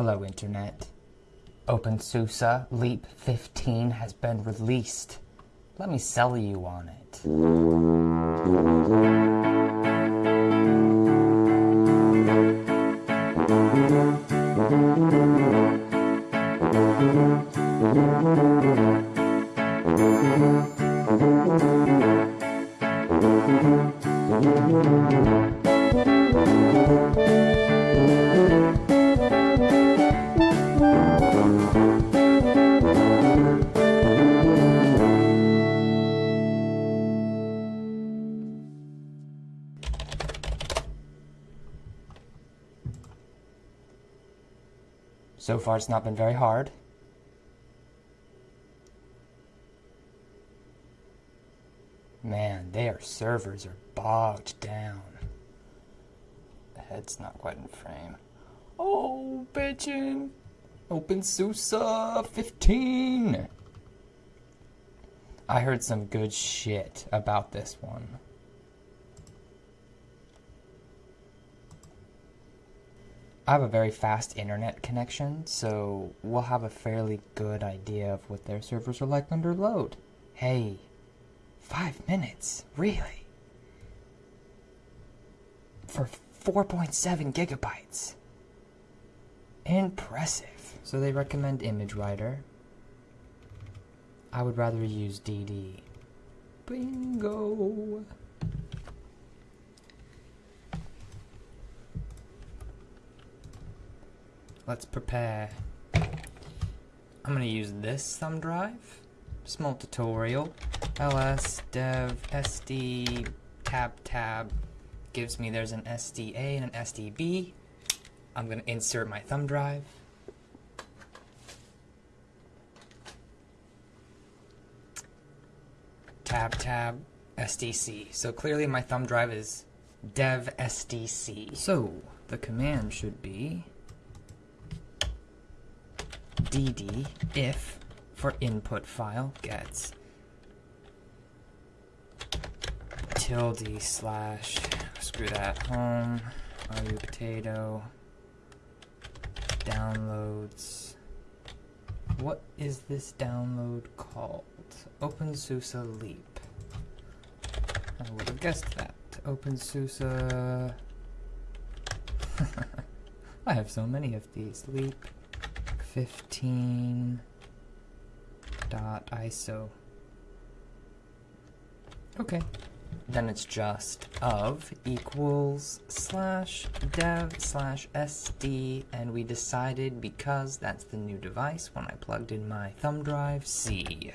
Hello, Internet. OpenSUSE Leap 15 has been released. Let me sell you on it. So far, it's not been very hard. Man, their servers are bogged down. The head's not quite in frame. Oh, bitchin'! OpenSUSE 15! I heard some good shit about this one. I have a very fast internet connection, so we'll have a fairly good idea of what their servers are like under load. Hey, five minutes? Really? For 4.7 gigabytes. Impressive. So they recommend ImageWriter. I would rather use DD. Bingo! Let's prepare. I'm going to use this thumb drive. Small tutorial. ls dev sd tab tab gives me there's an SDA and an SDB. I'm going to insert my thumb drive. Tab tab SDC. So clearly my thumb drive is dev SDC. So the command should be dd if for input file gets tilde slash screw that home ru potato downloads. What is this download called? OpenSUSE Leap. I would have guessed that. OpenSUSE I have so many of these. Leap 15 dot ISO. Okay. Then it's just of equals slash dev slash SD, and we decided because that's the new device when I plugged in my thumb drive, C.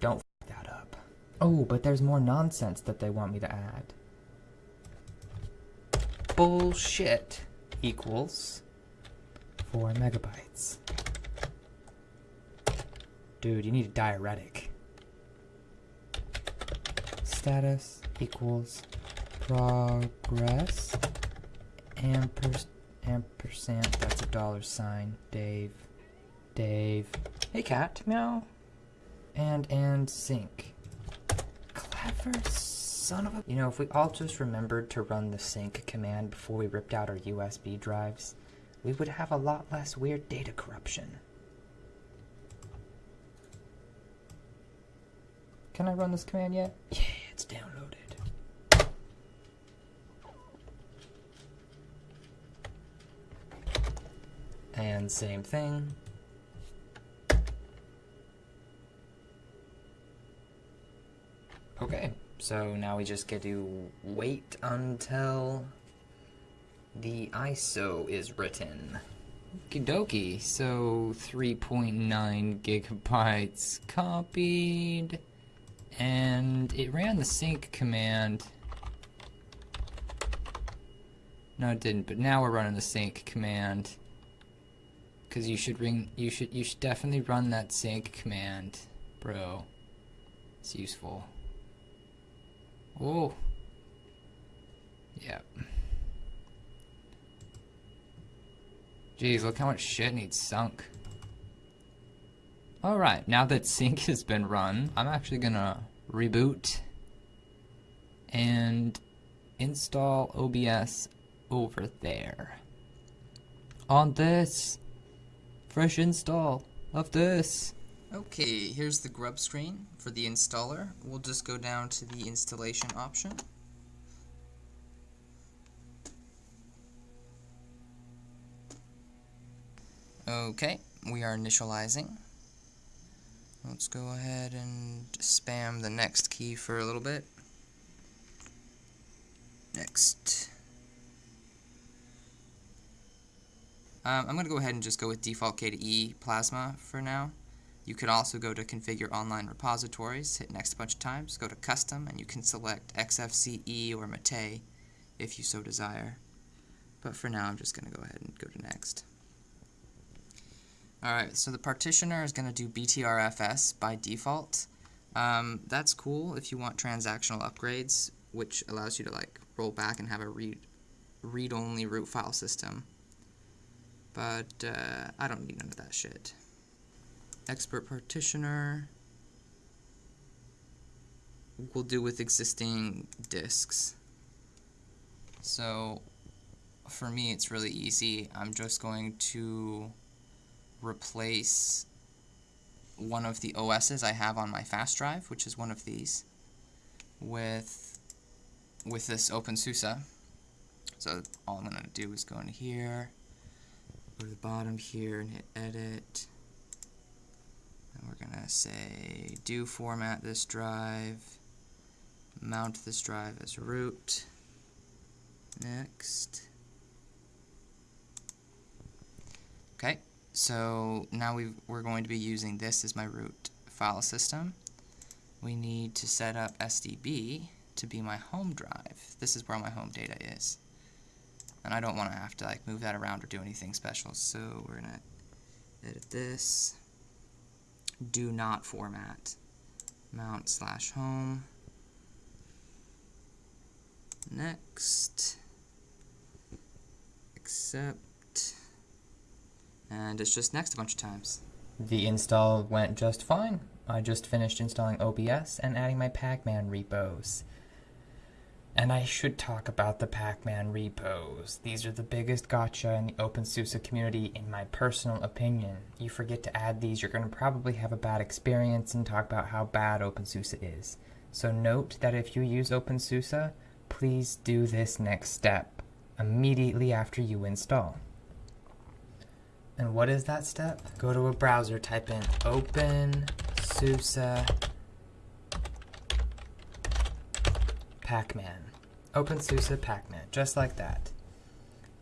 Don't f that up. Oh, but there's more nonsense that they want me to add. Bullshit equals 4 megabytes. Dude, you need a diuretic. Status equals progress. Ampers ampersand that's a dollar sign. Dave Dave. Hey cat. Meow. And and sync. Clever son of a... You know, if we all just remembered to run the sync command before we ripped out our USB drives, we would have a lot less weird data corruption. Can I run this command yet? Yeah, it's downloaded. And same thing. Okay. So now we just get to wait until the ISO is written. Okie dokie, so 3.9 gigabytes copied, and it ran the sync command. No, it didn't, but now we're running the sync command. Cause you should ring, you should, you should definitely run that sync command, bro. It's useful. Oh. Yep. Jeez, look how much shit needs sunk. Alright, now that sync has been run, I'm actually gonna reboot and install OBS over there. On this. Fresh install of this. Okay, here's the grub screen for the installer. We'll just go down to the installation option. Okay, we are initializing. Let's go ahead and spam the next key for a little bit. Next. Um, I'm going to go ahead and just go with default KDE Plasma for now. You could also go to Configure Online Repositories, hit Next a bunch of times, go to Custom, and you can select XFCE or Mate if you so desire. But for now, I'm just going to go ahead and go to Next. Alright, so the partitioner is going to do BTRFS by default. Um, that's cool if you want transactional upgrades, which allows you to like roll back and have a read read-only root file system. But uh, I don't need none of that shit. Expert partitioner will do with existing disks. So for me it's really easy. I'm just going to replace one of the OSs I have on my fast drive, which is one of these, with with this OpenSUSE. So all I'm going to do is go into here, go to the bottom here and hit edit. And we're going to say do format this drive, mount this drive as root. Next. Okay, so now we are going to be using this as my root file system. We need to set up SDB to be my home drive. This is where my home data is. And I don't want to have to like move that around or do anything special. So we're going to edit this. Do not format. Mount slash home. Next. Accept and it's just next a bunch of times. The install went just fine. I just finished installing OBS and adding my Packman repos. And I should talk about the Packman repos. These are the biggest gotcha in the OpenSUSE community in my personal opinion. You forget to add these, you're going to probably have a bad experience and talk about how bad OpenSUSE is. So note that if you use OpenSUSE, please do this next step immediately after you install. And what is that step? Go to a browser, type in OpenSUSE Packman. OpenSUSE Packman, just like that.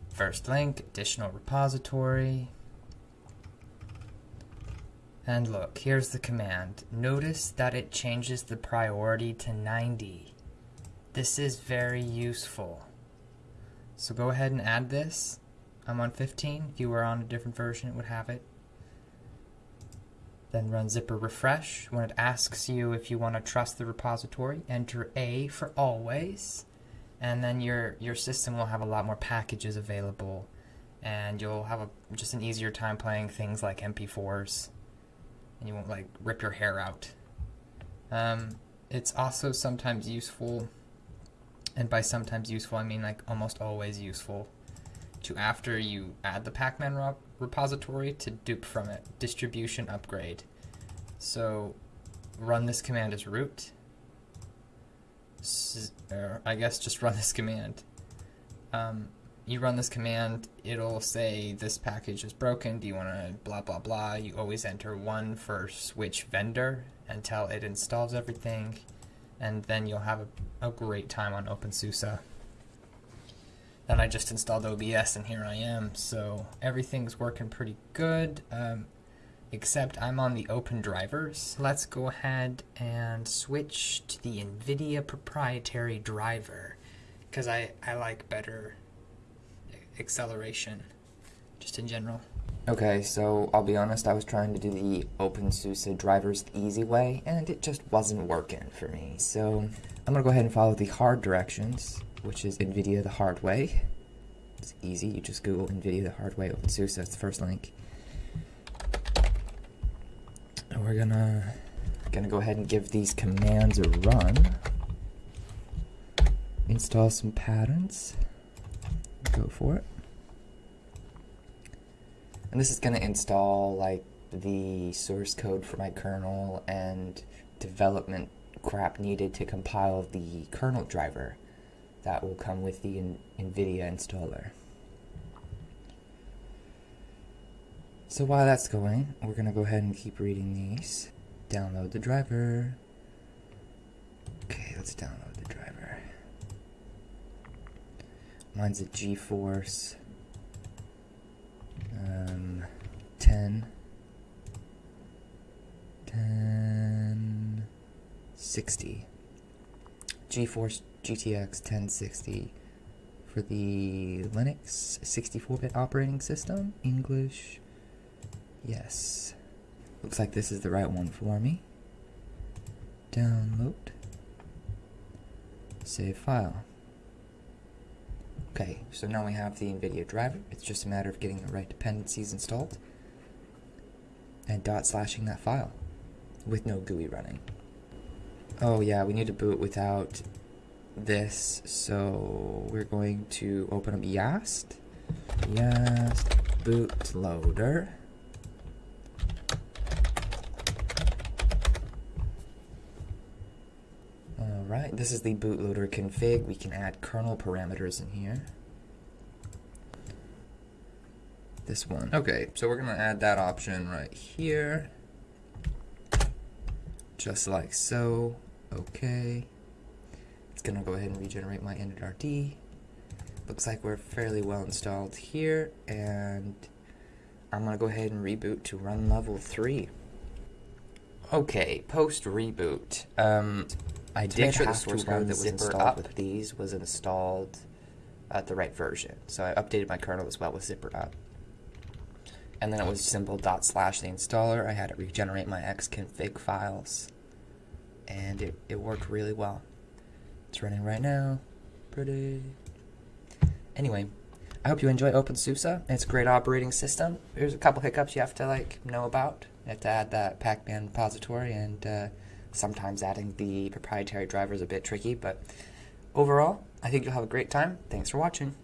First link, additional repository. And look, here's the command. Notice that it changes the priority to 90. This is very useful. So go ahead and add this. I'm on 15. If you were on a different version, it would have it. Then run zypper refresh. When it asks you if you want to trust the repository, enter A for always. And then your, your system will have a lot more packages available. And you'll have a, just an easier time playing things like MP4s. And you won't like rip your hair out. Um, it's also sometimes useful, and by sometimes useful I mean like almost always useful, to after you add the Packman repository to dupe from it, distribution upgrade. So run this command as root. S or I guess just run this command. Um, you run this command, it'll say this package is broken, do you want to blah blah blah. You always enter one for switch vendor until it installs everything, and then you'll have a, a great time on OpenSUSE. Then I just installed OBS and here I am. So everything's working pretty good, um, except I'm on the open drivers. Let's go ahead and switch to the NVIDIA proprietary driver because I, I like better acceleration just in general. Okay, so I'll be honest, I was trying to do the OpenSUSE drivers the easy way, and it just wasn't working for me. So I'm gonna go ahead and follow the hard directions which is NVIDIA the hard way. It's easy, you just Google NVIDIA the hard way OpenSUSE, that's the first link. And we're gonna, gonna go ahead and give these commands a run. Install some patterns. Go for it. And this is to install like the source code for my kernel and development crap needed to compile the kernel driver that will come with the NVIDIA installer. So while that's going, we're going to go ahead and keep reading these. Download the driver. Okay, let's download the driver. Mine's a GeForce um, 10. 1060. GeForce GTX 1060 for the Linux 64-bit operating system, English, yes. Looks like this is the right one for me. Download. Save file. Okay, so now we have the NVIDIA driver. It's just a matter of getting the right dependencies installed and dot slashing that file with no GUI running. Oh yeah, we need to boot without this, so we're going to open up Yast. Yast bootloader. Alright, this is the bootloader config. We can add kernel parameters in here. This one. Okay, so we're going to add that option right here. Just like so. Okay. It's going to go ahead and regenerate my initRD. Looks like we're fairly well installed here, and I'm going to go ahead and reboot to run level 3. Okay, post reboot. Um, I did make sure the source code that was installed up. with these was installed at the right version. So I updated my kernel as well with zypper up. And then it was simple dot slash the installer. I had it regenerate my xconfig files. And it, it worked really well. It's running right now. Pretty. Anyway, I hope you enjoy OpenSUSE. It's a great operating system. There's a couple hiccups you have to like know about. You have to add that Packman repository and uh, Sometimes adding the proprietary driver is a bit tricky, but overall, I think you'll have a great time. Thanks for watching.